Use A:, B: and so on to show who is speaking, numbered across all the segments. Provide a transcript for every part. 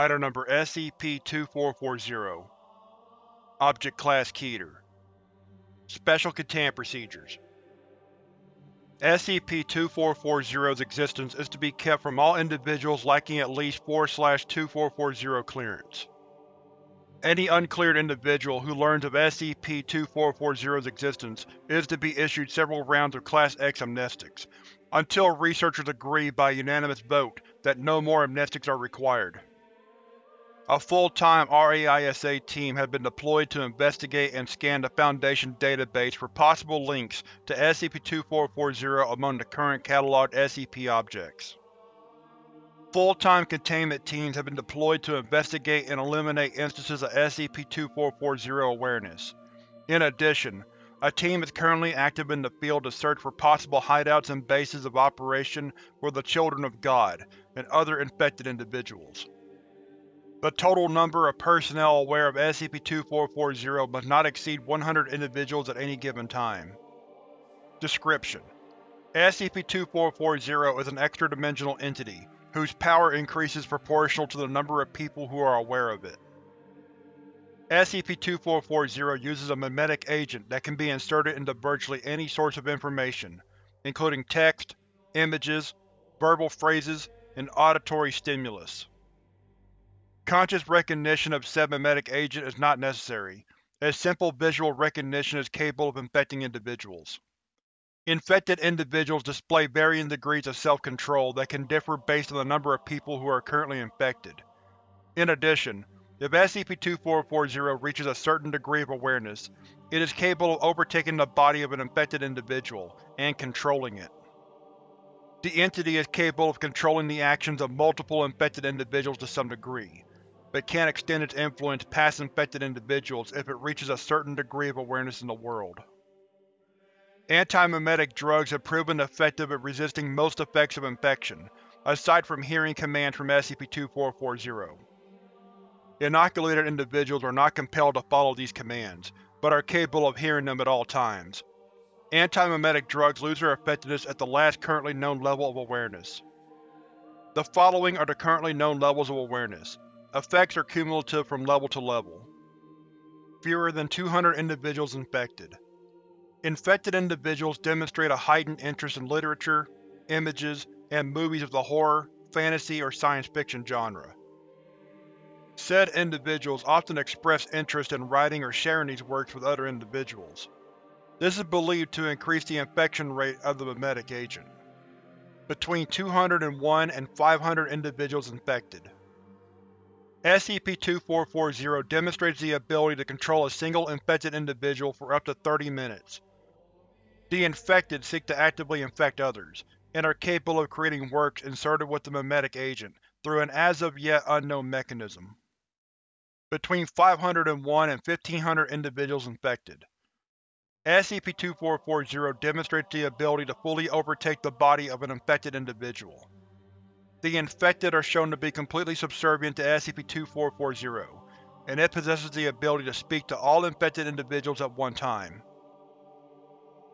A: Item Number SCP-2440 Object Class Keter Special Containment Procedures SCP-2440's existence is to be kept from all individuals lacking at least 4-2440 clearance. Any uncleared individual who learns of SCP-2440's existence is to be issued several rounds of Class X amnestics, until researchers agree by unanimous vote that no more amnestics are required. A full-time RAISA team has been deployed to investigate and scan the Foundation database for possible links to SCP-2440 among the current cataloged SCP objects. Full-time containment teams have been deployed to investigate and eliminate instances of SCP-2440 awareness. In addition, a team is currently active in the field to search for possible hideouts and bases of operation for the Children of God and other infected individuals. The total number of personnel aware of SCP-2440 must not exceed 100 individuals at any given time. Description: SCP-2440 is an extra-dimensional entity, whose power increases proportional to the number of people who are aware of it. SCP-2440 uses a memetic agent that can be inserted into virtually any source of information, including text, images, verbal phrases, and auditory stimulus. Conscious recognition of said memetic agent is not necessary, as simple visual recognition is capable of infecting individuals. Infected individuals display varying degrees of self-control that can differ based on the number of people who are currently infected. In addition, if SCP-2440 reaches a certain degree of awareness, it is capable of overtaking the body of an infected individual and controlling it. The entity is capable of controlling the actions of multiple infected individuals to some degree, but can extend its influence past infected individuals if it reaches a certain degree of awareness in the world. Anti-memetic drugs have proven effective at resisting most effects of infection, aside from hearing commands from SCP-2440. Inoculated individuals are not compelled to follow these commands, but are capable of hearing them at all times. Anti-memetic drugs lose their effectiveness at the last currently known level of awareness. The following are the currently known levels of awareness, Effects are cumulative from level to level. Fewer than 200 individuals infected. Infected individuals demonstrate a heightened interest in literature, images, and movies of the horror, fantasy, or science fiction genre. Said individuals often express interest in writing or sharing these works with other individuals. This is believed to increase the infection rate of the memetic agent. Between 201 and 500 individuals infected. SCP-2440 demonstrates the ability to control a single infected individual for up to 30 minutes. The infected seek to actively infect others, and are capable of creating works inserted with the memetic agent through an as-of-yet unknown mechanism. Between 501 and 1500 individuals infected. SCP-2440 demonstrates the ability to fully overtake the body of an infected individual. The infected are shown to be completely subservient to SCP-2440, and it possesses the ability to speak to all infected individuals at one time.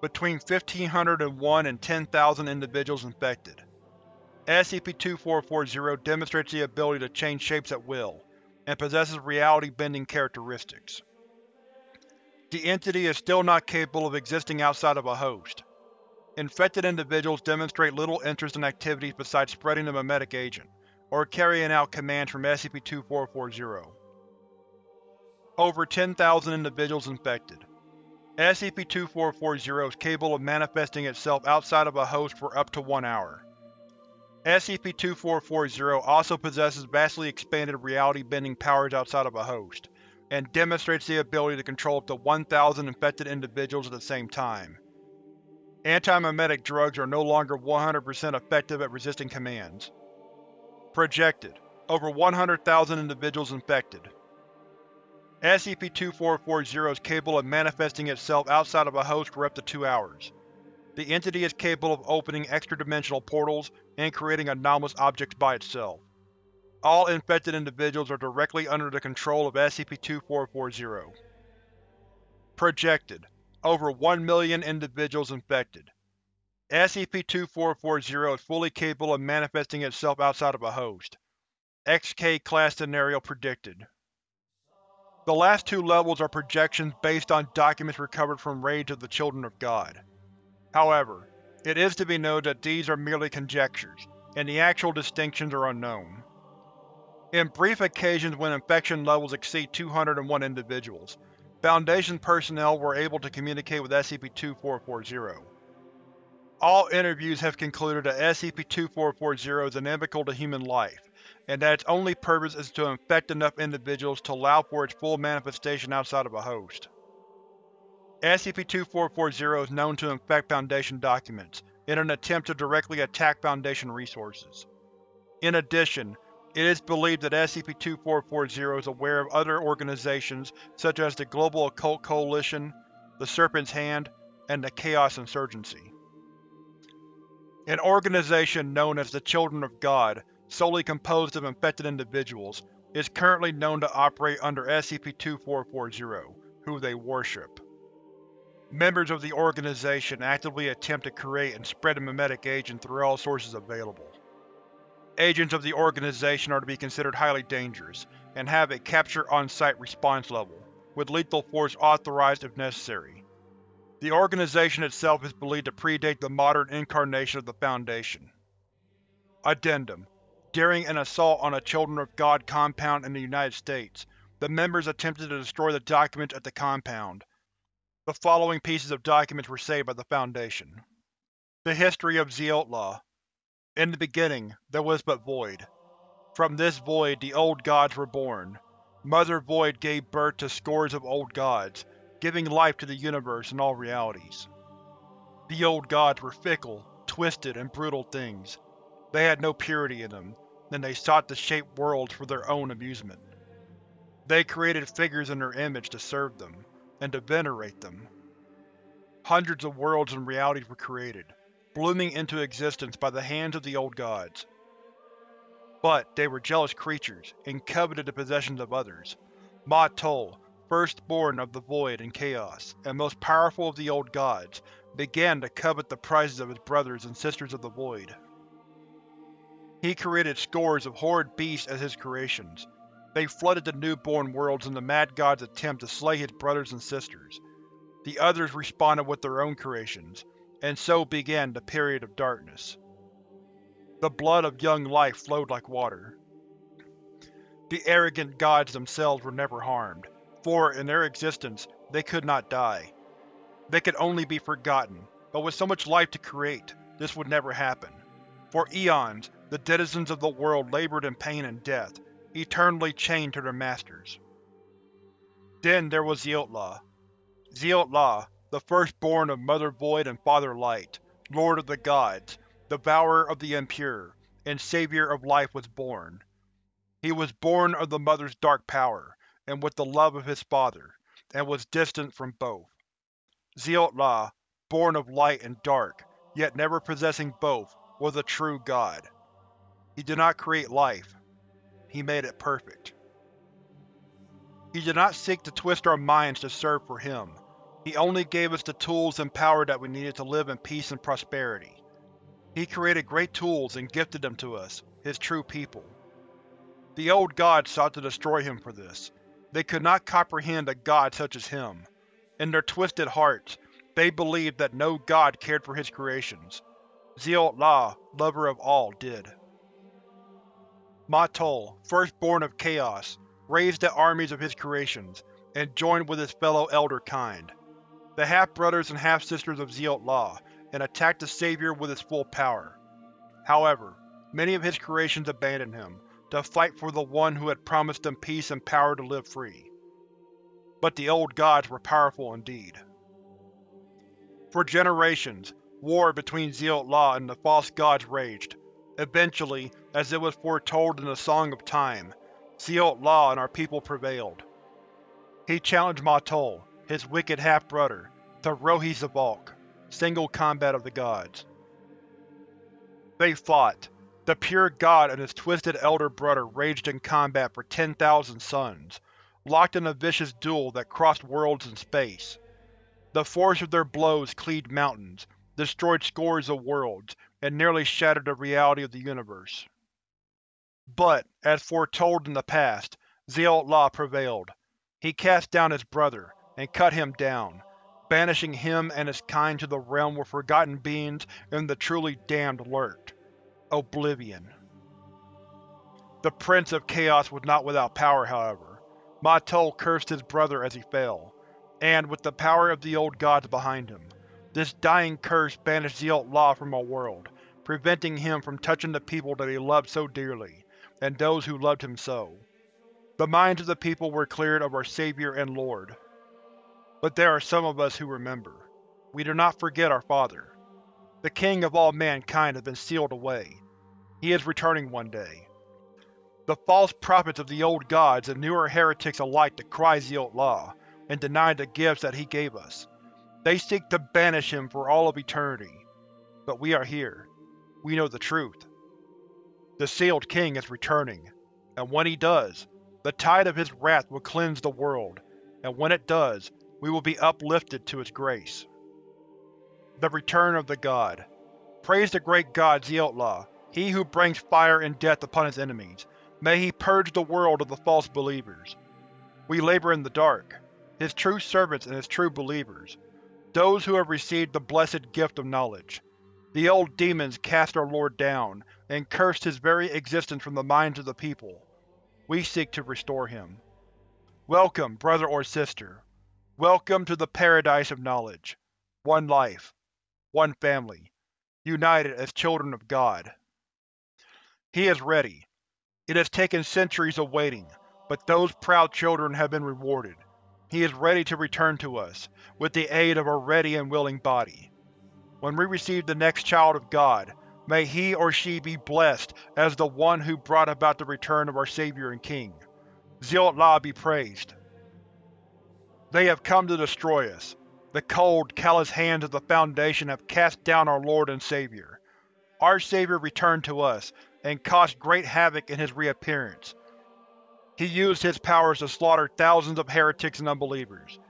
A: Between 1501 and 10,000 individuals infected. SCP-2440 demonstrates the ability to change shapes at will, and possesses reality-bending characteristics. The entity is still not capable of existing outside of a host, Infected individuals demonstrate little interest in activities besides spreading the memetic agent, or carrying out commands from SCP-2440. Over 10,000 individuals infected. SCP-2440 is capable of manifesting itself outside of a host for up to one hour. SCP-2440 also possesses vastly expanded reality-bending powers outside of a host, and demonstrates the ability to control up to 1,000 infected individuals at the same time. Anti-memetic drugs are no longer 100% effective at resisting commands. Projected: Over 100,000 individuals infected. SCP-2440 is capable of manifesting itself outside of a host for up to two hours. The entity is capable of opening extra-dimensional portals and creating anomalous objects by itself. All infected individuals are directly under the control of SCP-2440. Projected: over 1 million individuals infected. SCP-2440 is fully capable of manifesting itself outside of a host. XK-class scenario predicted. The last two levels are projections based on documents recovered from raids of the Children of God. However, it is to be noted that these are merely conjectures, and the actual distinctions are unknown. In brief occasions when infection levels exceed 201 individuals, Foundation personnel were able to communicate with SCP-2440. All interviews have concluded that SCP-2440 is inimical to human life, and that its only purpose is to infect enough individuals to allow for its full manifestation outside of a host. SCP-2440 is known to infect Foundation documents, in an attempt to directly attack Foundation resources. In addition, it is believed that SCP-2440 is aware of other organizations such as the Global Occult Coalition, the Serpent's Hand, and the Chaos Insurgency. An organization known as the Children of God, solely composed of infected individuals, is currently known to operate under SCP-2440, who they worship. Members of the organization actively attempt to create and spread a memetic agent through all sources available. Agents of the organization are to be considered highly dangerous, and have a capture-on-site response level, with lethal force authorized if necessary. The organization itself is believed to predate the modern incarnation of the Foundation. Addendum During an assault on a Children of God compound in the United States, the members attempted to destroy the documents at the compound. The following pieces of documents were saved by the Foundation. The History of Zeotla in the beginning, there was but void. From this void the Old Gods were born. Mother Void gave birth to scores of Old Gods, giving life to the universe and all realities. The Old Gods were fickle, twisted, and brutal things. They had no purity in them, and they sought to shape worlds for their own amusement. They created figures in their image to serve them, and to venerate them. Hundreds of worlds and realities were created, blooming into existence by the hands of the old gods. But they were jealous creatures, and coveted the possessions of others. Ma Tol, firstborn of the Void and Chaos, and most powerful of the old gods, began to covet the prizes of his brothers and sisters of the Void. He created scores of horrid beasts as his creations. They flooded the newborn worlds in the Mad God's attempt to slay his brothers and sisters. The others responded with their own creations, and so began the Period of Darkness. The blood of young life flowed like water. The arrogant gods themselves were never harmed, for, in their existence, they could not die. They could only be forgotten, but with so much life to create, this would never happen. For eons, the denizens of the world labored in pain and death, eternally chained to their masters. Then there was Zeotla. Zeotla, the firstborn of Mother Void and Father Light, Lord of the Gods, Devourer of the Impure, and Savior of Life was born. He was born of the Mother's dark power, and with the love of his father, and was distant from both. Zeotla, born of light and dark, yet never possessing both, was a true god. He did not create life, he made it perfect. He did not seek to twist our minds to serve for him, he only gave us the tools and power that we needed to live in peace and prosperity. He created great tools and gifted them to us, his true people. The old gods sought to destroy him for this. They could not comprehend a god such as him. In their twisted hearts, they believed that no god cared for his creations. Zeot-La, lover of all, did. Matol, firstborn of Chaos, raised the armies of his creations, and joined with his fellow Elder kind the half-brothers and half-sisters of Zeot-La, and attacked the Savior with his full power. However, many of his creations abandoned him, to fight for the one who had promised them peace and power to live free. But the old gods were powerful indeed. For generations, war between Zeot-La and the false gods raged. Eventually, as it was foretold in the Song of Time, Zeot-La and our people prevailed. He challenged Ma Tol, his wicked half-brother, the Rohi Zavok, single combat of the gods. They fought. The pure god and his twisted elder brother raged in combat for 10,000 suns, locked in a vicious duel that crossed worlds and space. The force of their blows cleaved mountains, destroyed scores of worlds, and nearly shattered the reality of the universe. But, as foretold in the past, Zeotla prevailed. He cast down his brother, and cut him down, banishing him and his kind to the realm where forgotten beings and the truly damned lurked. Oblivion. The Prince of Chaos was not without power, however. Ma Tol cursed his brother as he fell, and, with the power of the old gods behind him, this dying curse banished Zeotla from our world, preventing him from touching the people that he loved so dearly, and those who loved him so. The minds of the people were cleared of our Savior and Lord. But there are some of us who remember. We do not forget our Father. The King of all mankind has been sealed away. He is returning one day. The false prophets of the old gods and newer heretics alike decry law and deny the gifts that he gave us. They seek to banish him for all of eternity. But we are here. We know the truth. The Sealed King is returning, and when he does, the tide of his wrath will cleanse the world, and when it does, we will be uplifted to its grace. The Return of the God Praise the great god Zeotla, he who brings fire and death upon his enemies. May he purge the world of the false believers. We labor in the dark, his true servants and his true believers, those who have received the blessed gift of knowledge. The old demons cast our Lord down, and cursed his very existence from the minds of the people. We seek to restore him. Welcome, brother or sister. Welcome to the Paradise of Knowledge. One life. One family. United as children of God. He is ready. It has taken centuries of waiting, but those proud children have been rewarded. He is ready to return to us, with the aid of a ready and willing body. When we receive the next child of God, may he or she be blessed as the one who brought about the return of our Savior and King. Zeotla be praised. They have come to destroy us. The cold, callous hands of the Foundation have cast down our Lord and Savior. Our Savior returned to us, and caused great havoc in his reappearance. He used his powers to slaughter thousands of heretics and unbelievers.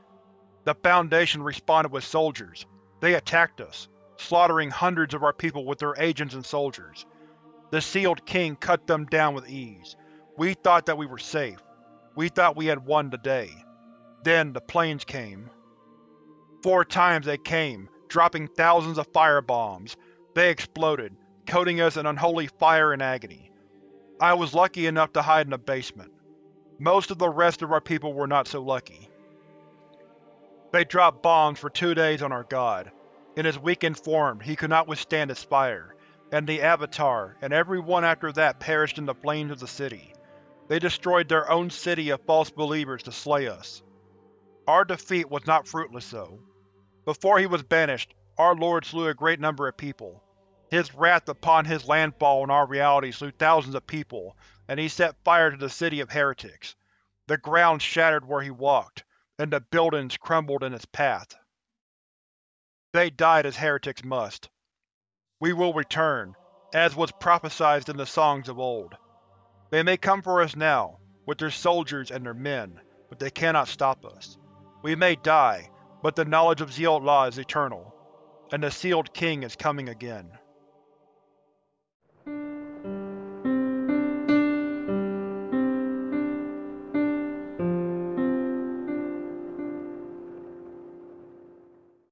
A: The Foundation responded with soldiers. They attacked us, slaughtering hundreds of our people with their agents and soldiers. The Sealed King cut them down with ease. We thought that we were safe. We thought we had won the day. Then the planes came. Four times they came, dropping thousands of firebombs. They exploded, coating us in unholy fire and agony. I was lucky enough to hide in a basement. Most of the rest of our people were not so lucky. They dropped bombs for two days on our god. In his weakened form, he could not withstand its fire, and the Avatar, and everyone after that perished in the flames of the city. They destroyed their own city of false believers to slay us. Our defeat was not fruitless, though. Before he was banished, our Lord slew a great number of people. His wrath upon his landfall in our reality slew thousands of people, and he set fire to the city of heretics. The ground shattered where he walked, and the buildings crumbled in its path. They died as heretics must. We will return, as was prophesied in the songs of old. They may come for us now, with their soldiers and their men, but they cannot stop us. We may die, but the knowledge of Zeotla is eternal, and the Sealed King is coming again.